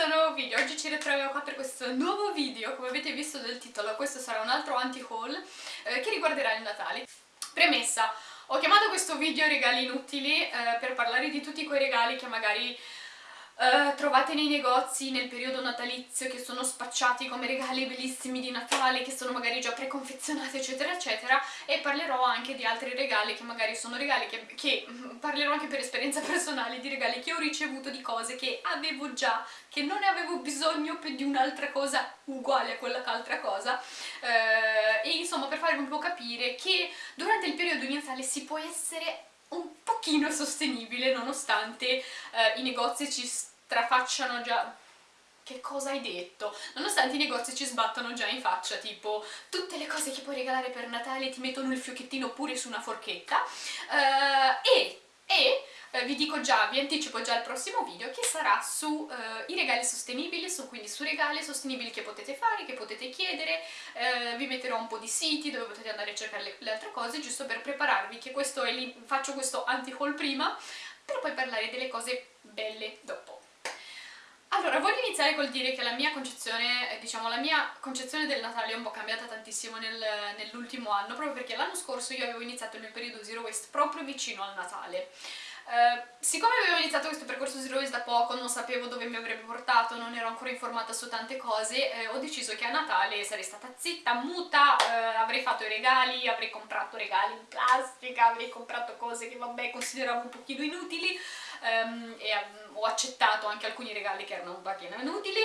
questo nuovo video, oggi ci ritroviamo qua per questo nuovo video, come avete visto dal titolo, questo sarà un altro anti-haul eh, che riguarderà il Natale. Premessa, ho chiamato questo video regali inutili eh, per parlare di tutti quei regali che magari Uh, trovate nei negozi nel periodo natalizio che sono spacciati come regali bellissimi di Natale, che sono magari già preconfezionati eccetera eccetera. E parlerò anche di altri regali che magari sono regali che, che mm, parlerò anche per esperienza personale di regali che ho ricevuto di cose che avevo già, che non ne avevo bisogno per di un'altra cosa uguale a quella che altra cosa. Uh, e insomma per farvi un po' capire che durante il periodo di Natale si può essere un pochino sostenibile nonostante eh, i negozi ci strafacciano già che cosa hai detto? Nonostante i negozi ci sbattono già in faccia, tipo tutte le cose che puoi regalare per Natale ti mettono il fiocchettino pure su una forchetta uh, e, e uh, vi dico già, vi anticipo già il prossimo video che sarà sui uh, regali sostenibili, su, quindi su regali sostenibili che potete fare, che potete chiedere, vi metterò un po' di siti dove potete andare a cercare le, le altre cose giusto per prepararvi che questo è lì, faccio questo anti-haul prima per poi parlare delle cose belle dopo. Allora, voglio iniziare col dire che la mia concezione, eh, diciamo, la mia concezione del Natale è un po' cambiata tantissimo nel, nell'ultimo anno, proprio perché l'anno scorso io avevo iniziato il mio periodo Zero Waste proprio vicino al Natale. Uh, siccome avevo iniziato questo percorso Zero Waste da poco, non sapevo dove mi avrebbe portato, non ero ancora informata su tante cose, eh, ho deciso che a Natale sarei stata zitta, muta, eh, avrei fatto i regali, avrei comprato regali in plastica, avrei comprato cose che vabbè consideravo un pochino inutili, um, e um, ho accettato anche alcuni regali che erano un pochino inutili,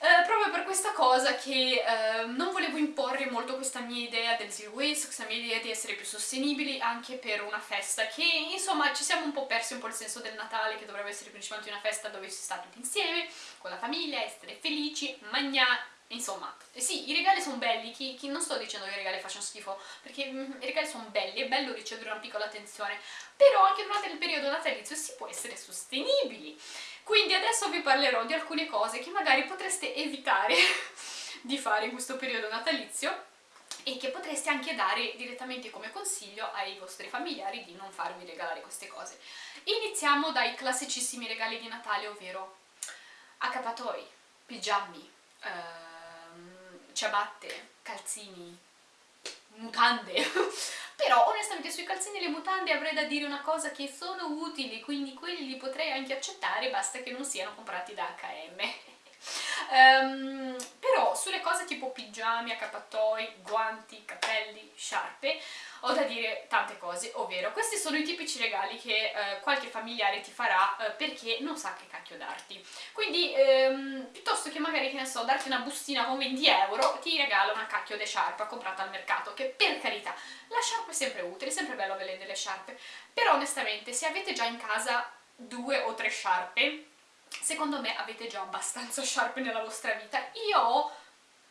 eh, proprio per questa cosa che eh, non volevo imporre molto questa mia idea del zero waste, questa mia idea di essere più sostenibili anche per una festa che insomma ci siamo un po' persi un po' il senso del Natale che dovrebbe essere principalmente una festa dove si sta tutti insieme, con la famiglia, essere felici, mangiare Insomma, eh sì, i regali sono belli, chi, chi, non sto dicendo che i regali facciano schifo, perché mm, i regali sono belli, è bello ricevere una piccola attenzione, però anche durante il periodo natalizio si può essere sostenibili. Quindi adesso vi parlerò di alcune cose che magari potreste evitare di fare in questo periodo natalizio e che potreste anche dare direttamente come consiglio ai vostri familiari di non farvi regalare queste cose. Iniziamo dai classicissimi regali di Natale, ovvero accappatoi, pigiami, eh, ciabatte, calzini, mutande. Però onestamente sui calzini e le mutande avrei da dire una cosa che sono utili quindi quelli li potrei anche accettare basta che non siano comprati da H&M um, però sulle cose tipo pigiami, accappatoi, guanti, capelli, sciarpe ho da dire tante cose, ovvero questi sono i tipici regali che eh, qualche familiare ti farà eh, perché non sa che cacchio darti. Quindi ehm, piuttosto che magari, che ne so, darti una bustina con 20 euro, ti regala una cacchio di sciarpa comprata al mercato, che per carità, la sciarpa è sempre utile, è sempre bello avere delle sciarpe, però onestamente se avete già in casa due o tre sciarpe, secondo me avete già abbastanza sciarpe nella vostra vita. Io ho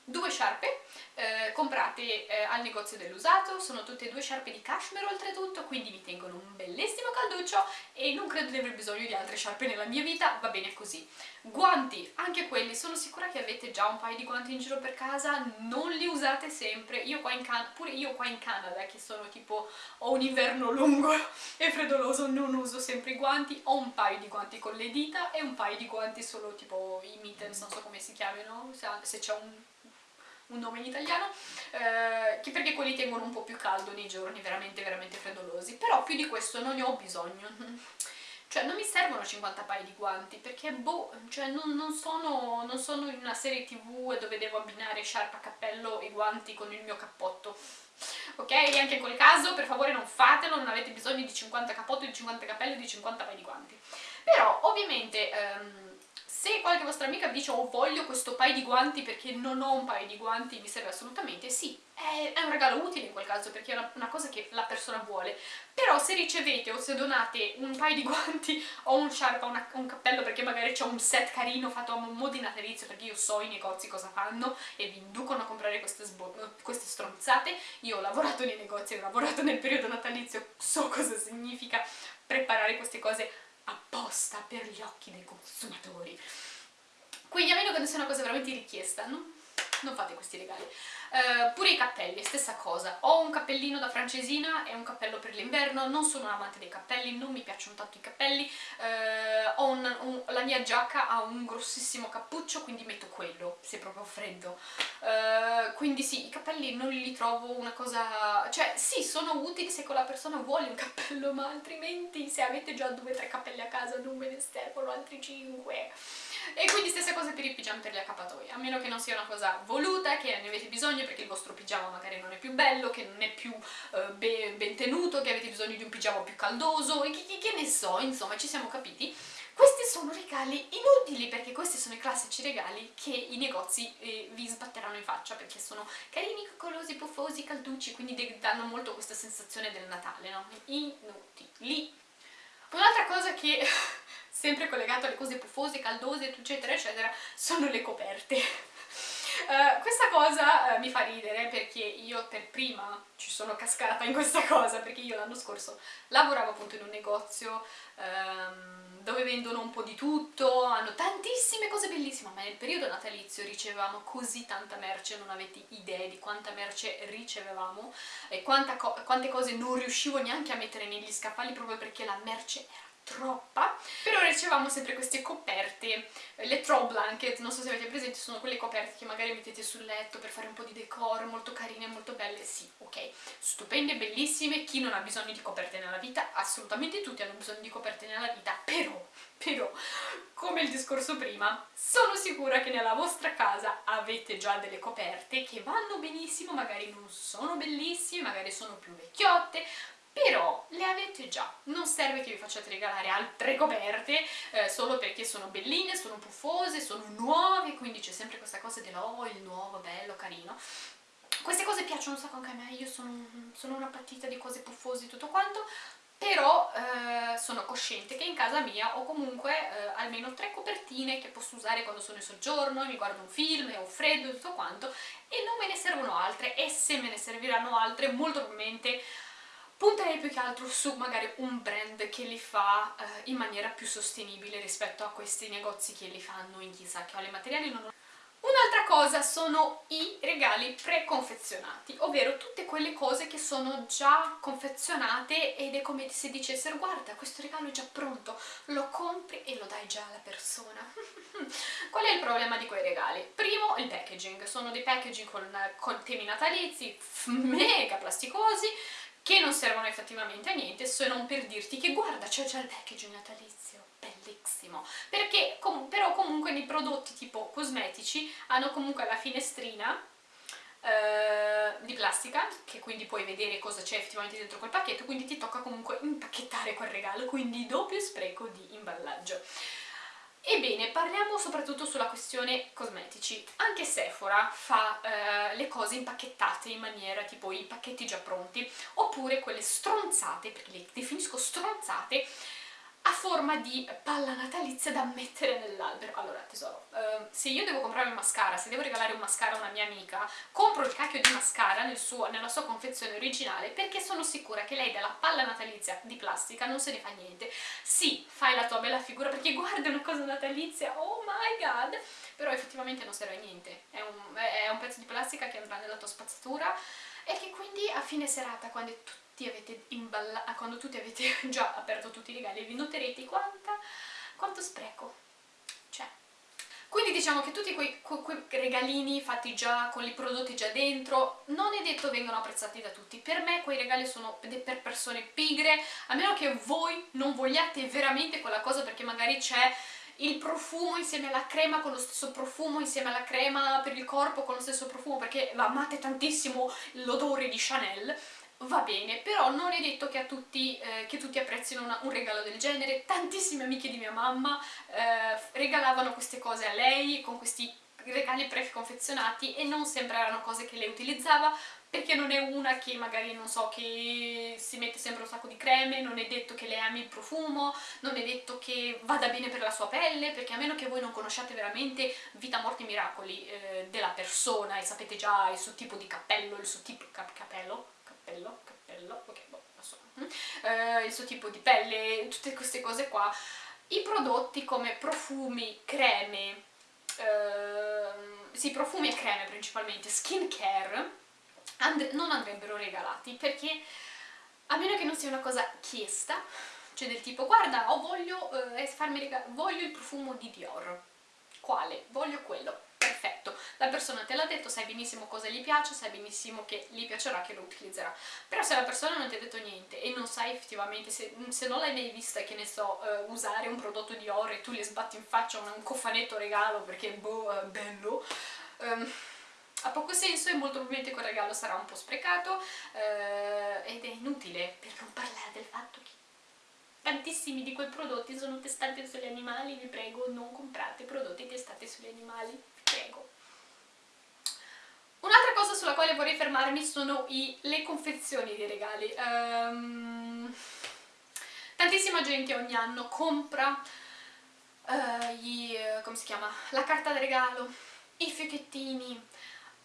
due sciarpe eh, comprate eh, al negozio dell'usato, sono tutte e due sciarpe di cashmere oltretutto, quindi mi tengono un bellissimo calduccio e non credo di aver bisogno di altre sciarpe nella mia vita, va bene così. Guanti, anche quelli, sono sicura che avete già un paio di guanti in giro per casa, non li usate sempre, io qua in Canada, pure io qua in Canada che sono tipo, ho un inverno lungo e freddoloso, non uso sempre i guanti, ho un paio di guanti con le dita e un paio di guanti solo tipo i mittens, non so come si chiamano, se c'è un un nome in italiano, eh, che perché quelli tengono un po' più caldo nei giorni veramente veramente freddolosi, però più di questo non ne ho bisogno. Cioè non mi servono 50 paia di guanti perché boh, cioè non, non, sono, non sono in una serie tv dove devo abbinare sciarpa, cappello e guanti con il mio cappotto ok? Anche in quel caso per favore non fatelo, non avete bisogno di 50 cappotti, di 50 cappelli, di 50 paia di guanti. Però ovviamente ehm, se qualche vostra amica vi dice oh voglio questo paio di guanti perché non ho un paio di guanti mi serve assolutamente, sì, è, è un regalo utile in quel caso perché è una, una, cosa che la persona vuole, però se ricevete o se donate un paio di guanti o un sciarpa, una, un cappello perché magari c'è un set carino fatto a mo' di natalizio perché io so i negozi cosa fanno e vi inducono a comprare queste, queste stronzate, io ho lavorato nei negozi, ho lavorato nel periodo natalizio, so cosa significa preparare queste cose apposta per gli occhi dei consumatori. Quindi a meno che non sia una cosa veramente richiesta, no? non fate questi regali. Uh, pure i cappelli, stessa cosa. Ho un cappellino da francesina e un cappello per l'inverno, non sono un amante dei cappelli, non mi piacciono tanto i cappelli. Uh, un, un, la mia giacca ha un grossissimo cappuccio, quindi metto quello, se proprio freddo. Uh, quindi sì, i cappelli non li trovo una cosa... Cioè, sì, sono utili se quella persona vuole un cappello, ma altrimenti se avete già due o tre cappelli a casa non ve ne servono altri cinque. E quindi stessa cosa per i pigiami per le accappatoi, a meno che non sia una cosa voluta, che ne avete bisogno perché il vostro pigiama magari non è più bello, che non è più uh, ben, ben, tenuto, che avete bisogno di un pigiama più caldoso, e che, che, che ne so, insomma, ci siamo capiti. Questi sono regali inutili perché questi sono i classici regali che i negozi eh, vi sbatteranno in faccia perché sono carini, coccolosi, puffosi, calducci, quindi danno molto questa sensazione del Natale, no? Inutili. Un'altra cosa che sempre collegato alle cose puffose, caldose, eccetera, eccetera, sono le coperte. Uh, questa cosa uh, mi fa ridere perché io per prima ci sono cascata in questa cosa perché io l'anno scorso lavoravo appunto in un negozio um, dove vendono un po' di tutto, hanno tantissime cose bellissime, ma nel periodo natalizio ricevevamo così tanta merce, non avete idea di quanta merce ricevevamo e co quante cose non riuscivo neanche a mettere negli scaffali proprio perché la merce era troppa ricevamo sempre queste coperte le throw blanket, non so se avete presente sono quelle coperte che magari mettete sul letto per fare un po' di decor, molto carine, molto belle sì, ok, stupende, bellissime chi non ha bisogno di coperte nella vita? Assolutamente tutti hanno bisogno di coperte nella vita però, però, come il discorso prima sono sicura che nella vostra casa avete già delle coperte che vanno benissimo, magari non sono bellissime, magari sono più vecchiotte però le avete già, non serve che vi facciate regalare altre coperte eh, solo perché sono belline, sono puffose, sono nuove, quindi c'è sempre questa cosa del oh, il nuovo, bello, carino. Queste cose piacciono un sacco anche a me, io sono, sono una partita di cose puffose e tutto quanto, però eh, sono cosciente che in casa mia ho comunque eh, almeno tre copertine che posso usare quando sono in soggiorno, mi guardo un film, ho freddo e tutto quanto, e non me ne servono altre, e se me ne serviranno altre molto probabilmente punterei più che altro su magari un brand che li fa eh, in maniera più sostenibile rispetto a questi negozi che li fanno in chissà che ho i materiali non Un'altra cosa sono i regali preconfezionati, ovvero tutte quelle cose che sono già confezionate ed è come se dicessero guarda questo regalo è già pronto, lo compri e lo dai già alla persona. Qual è il problema di quei regali? Primo il packaging, sono dei packaging con, con temi natalizi mega plasticosi che non servono effettivamente a niente se non per dirti che guarda c'è già il packaging natalizio, bellissimo, perché com però comunque nei prodotti tipo cosmetici hanno comunque la finestrina eh, di plastica, che quindi puoi vedere cosa c'è effettivamente dentro quel pacchetto, quindi ti tocca comunque impacchettare quel regalo, quindi doppio spreco di imballaggio. Ebbene, parliamo soprattutto sulla questione cosmetici. Anche Sephora fa eh, le cose impacchettate in maniera tipo i pacchetti già pronti, oppure quelle stronzate, perché le definisco stronzate, a forma di palla natalizia da mettere nell'albero. Allora, tesoro, eh, se io devo comprare un mascara, se devo regalare un mascara a una mia amica, compro il cacchio di mascara nel suo, nella sua confezione originale perché sono sicura che lei della palla natalizia di plastica non se ne fa niente. Sì, fai la tua bella figura perché guarda una cosa natalizia, oh my god! Però effettivamente non serve a niente, è un, è un pezzo di plastica che andrà nella tua spazzatura e che quindi a fine serata, quando tutti tutti avete imballato, quando tutti avete già aperto tutti i regali, vi noterete quanta, quanto spreco c'è. Quindi diciamo che tutti quei, quei, regalini fatti già, con i prodotti già dentro, non è detto vengano apprezzati da tutti. Per me quei regali sono per persone pigre, a meno che voi non vogliate veramente quella cosa perché magari c'è il profumo insieme alla crema con lo stesso profumo, insieme alla crema per il corpo con lo stesso profumo, perché amate tantissimo l'odore di Chanel, va bene, però non è detto che, a tutti, eh, che tutti apprezzino una, un regalo del genere, tantissime amiche di mia mamma eh, regalavano queste cose a lei con questi regali preconfezionati e non sempre erano cose che lei utilizzava perché non è una che magari, non so, che si mette sempre un sacco di creme, non è detto che lei ami il profumo, non è detto che vada bene per la sua pelle, perché a meno che voi non conosciate veramente vita, morte e miracoli eh, della persona e sapete già il suo tipo di cappello, il suo tipo... Cap cappello? Cappello, cappello, ok, boh, insomma, eh, il suo tipo di pelle, tutte queste cose qua, i prodotti come profumi, creme, eh, sì, profumi e creme principalmente, skin care, and non andrebbero regalati perché a meno che non sia una cosa chiesta, cioè del tipo guarda, oh, voglio, eh, farmi voglio il profumo di Dior, quale? Voglio quello, perfetto, la persona te l'ha detto, sai benissimo cosa gli piace, sai benissimo che gli piacerà, che lo utilizzerà. Però se la persona non ti ha detto niente e non sai effettivamente, se, se non l'hai mai vista, che ne so, uh, usare un prodotto di oro e tu gli sbatti in faccia un, un cofanetto regalo perché boh, uh, bello, um, ha poco senso e molto probabilmente quel regalo sarà un po' sprecato uh, ed è inutile per non parlare del fatto che tantissimi di quei prodotti sono testati sugli animali, vi prego non comprate prodotti testati sugli animali, vi prego. Sulla quale vorrei fermarmi sono i, le confezioni dei regali. Um, tantissima gente ogni anno compra uh, gli, chiama? la carta da regalo, i fiocchettini,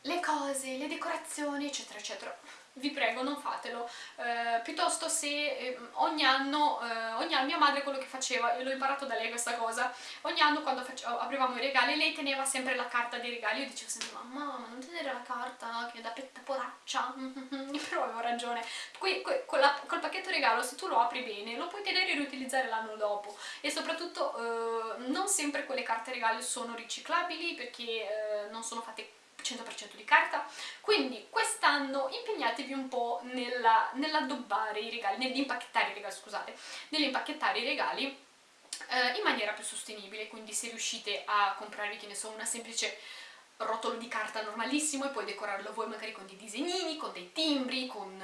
le cose, le decorazioni, eccetera, eccetera. Vi prego non fatelo, eh, piuttosto se eh, ogni anno, eh, ogni anno mia madre quello che faceva, e l'ho imparato da lei questa cosa, ogni anno quando aprivamo i regali lei teneva sempre la carta dei regali, io dicevo sempre mamma ma non tenere la carta che è da petta poraccia, però avevo ragione, Qui, con la, col pacchetto regalo se tu lo apri bene lo puoi tenere e riutilizzare l'anno dopo. E soprattutto eh, non sempre quelle carte regalo sono riciclabili perché eh, non sono fatte 100% di carta, quindi quest'anno impegnatevi un po' nell'addobbare nell i regali, nell'impacchettare i regali, scusate, nell'impacchettare i regali eh, in maniera più sostenibile, quindi se riuscite a comprarvi, che ne so, una semplice rotolo di carta normalissimo e poi decorarlo voi magari con dei disegnini, con dei timbri, con,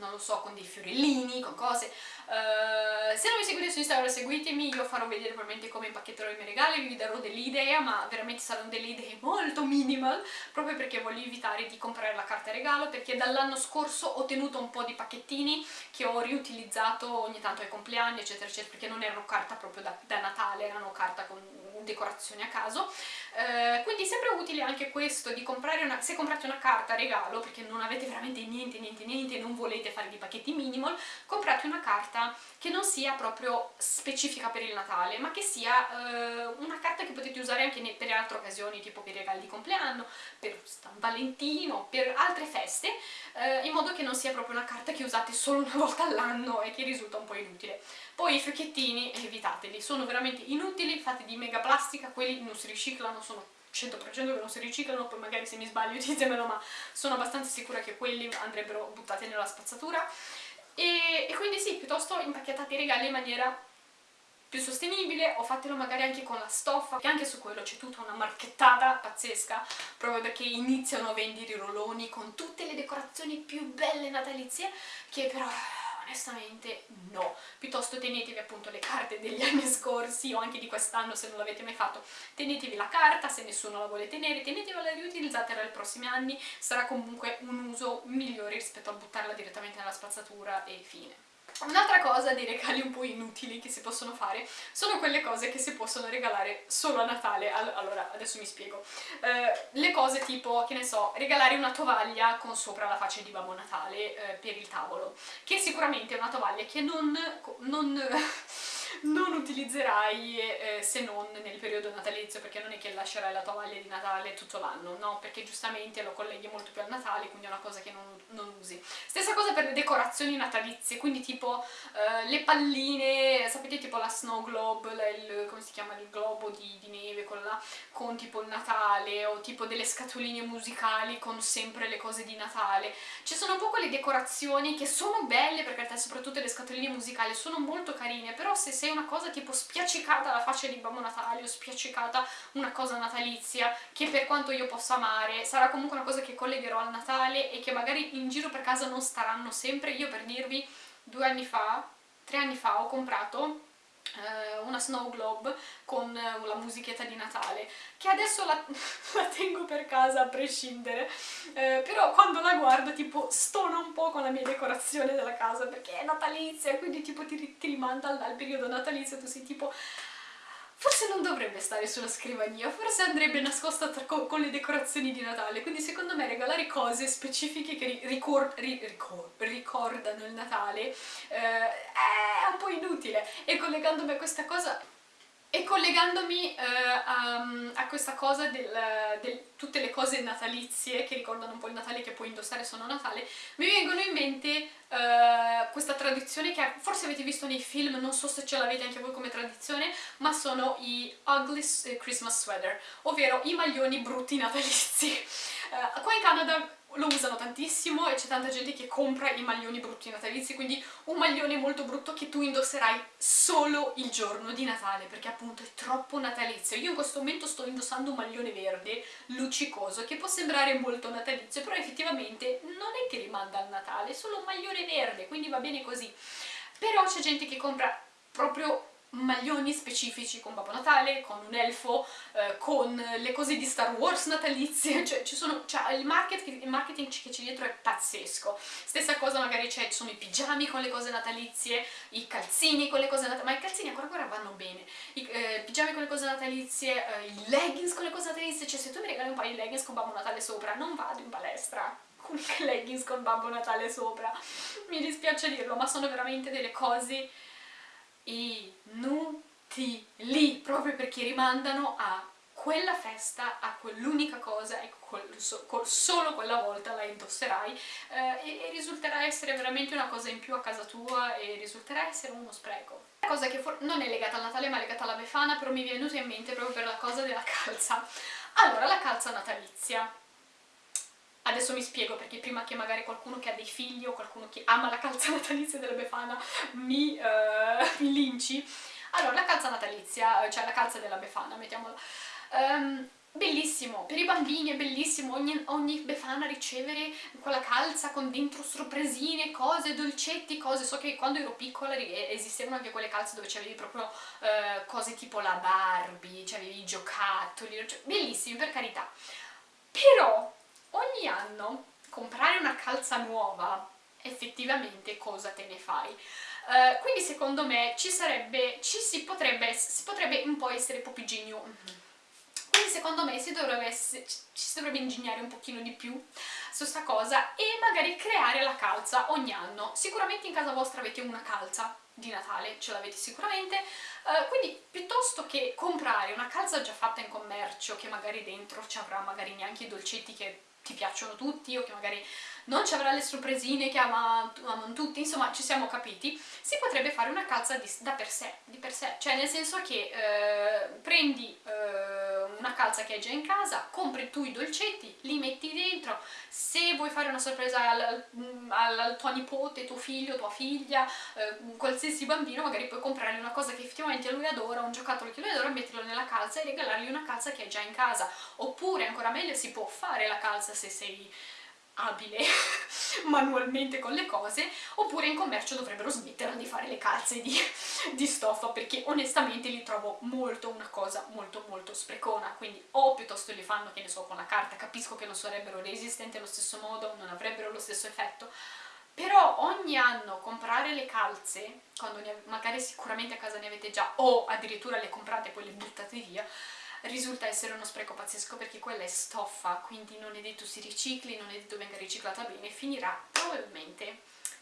non lo so, con dei fiorellini, con cose. Uh, se non mi seguite su Instagram seguitemi, io farò vedere probabilmente come impacchetterò i miei regali, vi darò delle idee, ma veramente saranno delle idee molto minimal, proprio perché voglio evitare di comprare la carta regalo, perché dall'anno scorso ho tenuto un po' di pacchettini che ho riutilizzato ogni tanto ai compleanni, eccetera, eccetera, perché non erano carta proprio da, da Natale, erano carta con decorazioni a caso, uh, quindi sempre utile anche questo di comprare una, se comprate una carta regalo perché non avete veramente niente, niente, niente non volete fare dei pacchetti minimal, comprate una carta che non sia proprio specifica per il Natale, ma che sia eh, una carta che potete usare anche per altre occasioni, tipo per i regali di compleanno, per San Valentino, per altre feste, eh, in modo che non sia proprio una carta che usate solo una volta all'anno e che risulta un po' inutile. Poi i fiocchettini evitateli, sono veramente inutili, fatti di mega plastica, quelli non si riciclano, sono 100% che non si riciclano, poi magari se mi sbaglio ditemelo, ma sono abbastanza sicura che quelli andrebbero buttati nella spazzatura. E, e quindi sì, piuttosto impacchettate i regali in maniera più sostenibile o fatelo magari anche con la stoffa che anche su quello c'è tutta una marchettata pazzesca proprio perché iniziano a vendere i rolloni con tutte le decorazioni più belle natalizie che però onestamente no, piuttosto tenetevi appunto le carte degli anni scorsi o anche di quest'anno se non l'avete mai fatto, tenetevi la carta se nessuno la vuole tenere, tenetevela e riutilizzatela nei prossimi anni, sarà comunque un uso migliore rispetto a buttarla direttamente nella spazzatura e fine. Un'altra cosa dei regali un po' inutili che si possono fare sono quelle cose che si possono regalare solo a Natale. Allora, adesso mi spiego. Eh, le cose tipo, che ne so, regalare una tovaglia con sopra la faccia di Babbo Natale eh, per il tavolo, che sicuramente è una tovaglia che non... non non utilizzerai eh, se non nel periodo natalizio perché non è che lascerai la tovaglia di Natale tutto l'anno, no? Perché giustamente lo colleghi molto più al Natale, quindi è una cosa che non, non usi. Stessa cosa per le decorazioni natalizie, quindi tipo eh, le palline, sapete tipo la snow globe, la, il, come si chiama, il globo di, di neve con, la, con tipo il Natale o tipo delle scatoline musicali con sempre le cose di Natale. Ci sono un po' quelle decorazioni che sono belle perché soprattutto le scatoline musicali sono molto carine, però se sei una cosa tipo spiaccicata la faccia di Babbo Natale o spiaccicata una cosa natalizia che per quanto io possa amare sarà comunque una cosa che collegherò al Natale e che magari in giro per casa non staranno sempre. Io per dirvi due anni fa, tre anni fa ho comprato una snow globe con uh, la musichetta di Natale che adesso la, la tengo per casa a prescindere eh, però quando la guardo tipo stona un po' con la mia decorazione della casa perché è natalizia quindi tipo ti, ti rimanda al, al periodo natalizio tu sei tipo forse non dovrebbe stare sulla scrivania, forse andrebbe nascosta con, con, le decorazioni di Natale, quindi secondo me regalare cose specifiche che ricor ri ricor ricordano il Natale eh, è un po' inutile. E collegandomi a questa cosa E collegandomi eh, a, a, questa cosa del, del, tutte le cose natalizie che ricordano un po' il Natale che puoi indossare sono Natale, mi vengono in mente eh, tradizione che forse avete visto nei film, non so se ce l'avete anche voi come tradizione, ma sono i ugly eh, Christmas sweater, ovvero i maglioni brutti natalizi. Eh, qua in Canada lo usano tantissimo e c'è tanta gente che compra i maglioni brutti natalizi, quindi un maglione molto brutto che tu indosserai solo il giorno di Natale, perché appunto è troppo natalizio. Io in questo momento sto indossando un maglione verde luccicoso, che può sembrare molto natalizio, però effettivamente non è che rimanda al Natale, è solo un maglione verde, quindi va bene così. Però c'è gente che compra proprio maglioni specifici con Babbo Natale, con un elfo, eh, con le cose di Star Wars natalizie, cioè, sono, cioè il, market, il, marketing che c'è dietro è pazzesco. Stessa cosa magari c'è, ci sono i pigiami con le cose natalizie, i calzini con le cose natalizie, ma i calzini ancora ancora vanno bene, i eh, pigiami con le cose natalizie, eh, i leggings con le cose natalizie, cioè se tu mi regali un paio di leggings con Babbo Natale sopra, non vado in palestra con leggings con Babbo Natale sopra, mi dispiace dirlo, ma sono veramente delle cose inutili, proprio perché rimandano a quella festa, a quell'unica cosa e solo quella volta la indosserai eh, e, e, risulterà essere veramente una cosa in più a casa tua e risulterà essere uno spreco. Una cosa che non è legata al Natale ma è legata alla Befana, però mi è venuta in mente proprio per la cosa della calza. Allora, la calza natalizia. Adesso mi spiego perché prima che magari qualcuno che ha dei figli o qualcuno che ama la calza natalizia della Befana mi, uh, mi linci. Allora, la calza natalizia, cioè la calza della Befana, mettiamola. Um, bellissimo, per i bambini è bellissimo, ogni, ogni befana ricevere quella calza con dentro sorpresine, cose, dolcetti, cose, so che quando ero piccola esistevano anche quelle calze dove c'avevi proprio uh, cose tipo la Barbie, c'avevi i giocattoli, cioè, bellissimi per carità, però ogni anno comprare una calza nuova effettivamente cosa te ne fai? Uh, quindi secondo me ci sarebbe, ci si potrebbe, si potrebbe un po' essere popiginio quindi secondo me si dovrebbe essere, ci si dovrebbe ingegnare un pochino di più su sta cosa e magari creare la calza ogni anno. Sicuramente in casa vostra avete una calza di Natale, ce l'avete sicuramente, uh, quindi piuttosto che comprare una calza già fatta in commercio che magari dentro ci avrà magari neanche i dolcetti che ti piacciono tutti o che magari non ci avrà le sorpresine che amano, amano tutti, insomma ci siamo capiti, si potrebbe fare una calza di, da per sé, di per sé, cioè nel senso che eh, prendi eh, una calza che hai già in casa, compri tu i dolcetti, li metti dentro, se vuoi fare una sorpresa al, al, al tuo nipote, tuo figlio, tua figlia, eh, qualsiasi bambino, magari puoi comprargli una cosa che effettivamente lui adora, un giocattolo che lui adora, metterlo nella calza e regalargli una calza che hai già in casa, oppure ancora meglio si può fare la calza se sei abile manualmente con le cose oppure in commercio dovrebbero smettere di fare le calze di, di, stoffa perché onestamente li trovo molto una cosa molto molto sprecona. Quindi o piuttosto li fanno che ne so con la carta capisco che non sarebbero resistenti allo stesso modo non avrebbero lo stesso effetto. Però ogni anno comprare le calze quando magari sicuramente a casa ne avete già o addirittura le comprate e poi le buttate via risulta essere uno spreco pazzesco perché quella è stoffa, quindi non è detto si ricicli, non è detto venga riciclata bene, finirà probabilmente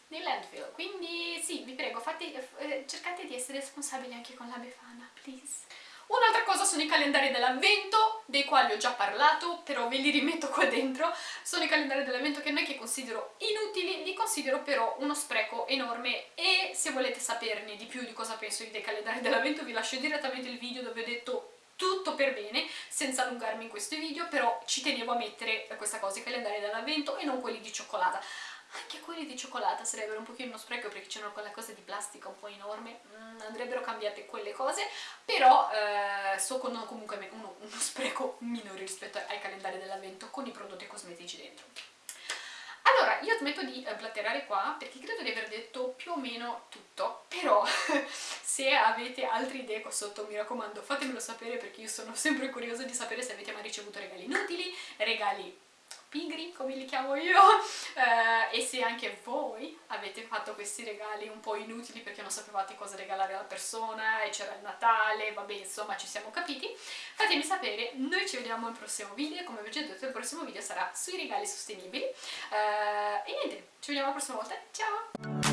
nel landfill. Quindi sì, vi prego, fate, eh, cercate di essere responsabili anche con la Befana, please. Un'altra cosa sono i calendari dell'avvento, dei quali ho già parlato, però ve li rimetto qua dentro. Sono i calendari dell'avvento che non è che considero inutili, li considero però uno spreco enorme e se volete saperne di più di cosa penso dei calendari dell'avvento vi lascio direttamente il video dove ho detto tutto per bene, senza allungarmi in questo video, però ci tenevo a mettere questa cosa, i calendari dell'avvento e non quelli di cioccolata. Anche quelli di cioccolata sarebbero un pochino uno spreco perché c'erano quella cosa di plastica un po' enorme, mm, andrebbero cambiate quelle cose, però eh, so con comunque uno, uno spreco minore rispetto ai calendari dell'avvento con i prodotti cosmetici dentro. Allora, io smetto di eh, blatterare qua perché credo di aver detto più o meno tutto, però se avete altre idee qua sotto mi raccomando fatemelo sapere perché io sono sempre curiosa di sapere se avete mai ricevuto regali inutili, regali pigri, come li chiamo io, eh, e se anche voi avete fatto questi regali un po' inutili perché non sapevate cosa regalare alla persona e c'era il Natale, vabbè insomma ci siamo capiti, fatemi sapere, noi ci vediamo al prossimo video, come vi ho già detto il prossimo video sarà sui regali sostenibili, eh, e niente, ci vediamo la prossima volta, ciao!